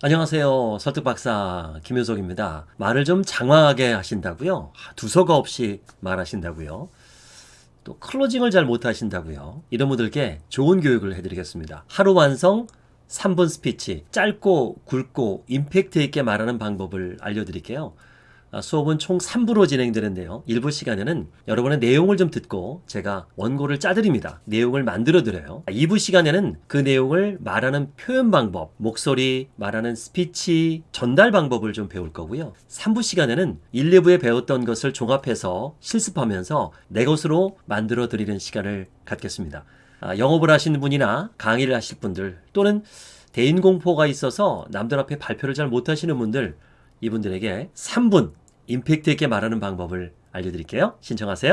안녕하세요. 설득박사 김효석입니다. 말을 좀 장황하게 하신다고요? 두서가 없이 말하신다고요? 또 closing을 잘 못하신다고요? 이런 분들께 좋은 교육을 해드리겠습니다. 하루 완성 3분 스피치 짧고 굵고 임팩트 있게 말하는 방법을 알려드릴게요. 아, 수업은 총 3부로 진행되는데요. 1부 시간에는 여러분의 내용을 좀 듣고 제가 원고를 짜드립니다. 내용을 만들어 드려요. 2부 시간에는 그 내용을 말하는 표현 방법, 목소리, 말하는 스피치, 전달 방법을 좀 배울 거고요. 3부 시간에는 1, 2부에 배웠던 것을 종합해서 실습하면서 내 것으로 만들어 드리는 시간을 갖겠습니다. 아, 영업을 하시는 분이나 강의를 하실 분들 또는 대인 공포가 있어서 남들 앞에 발표를 잘 못하시는 분들 이분들에게 3분 임팩트 있게 말하는 방법을 알려드릴게요. 신청하세요.